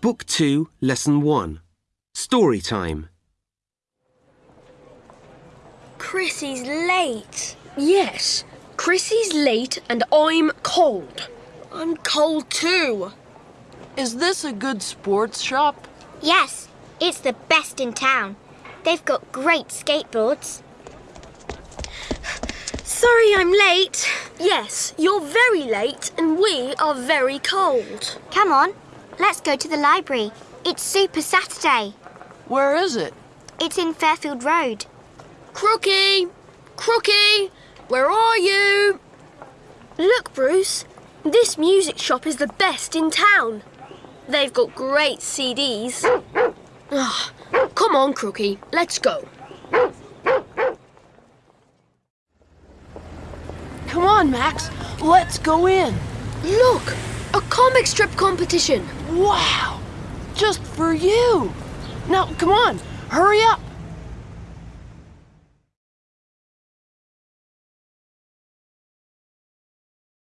Book 2, Lesson 1. Story time. Chrissy's late. Yes, Chrissy's late and I'm cold. I'm cold too. Is this a good sports shop? Yes, it's the best in town. They've got great skateboards. Sorry I'm late. Yes, you're very late and we are very cold. Come on, let's go to the library. It's Super Saturday. Where is it? It's in Fairfield Road. Crookie! Crookie! Where are you? Look, Bruce. This music shop is the best in town. They've got great CDs. Ah, come on, Crookie, let's go. Come on, Max. Let's go in. Look, comic strip competition. Wow! Just for you. Now, come on. Hurry up.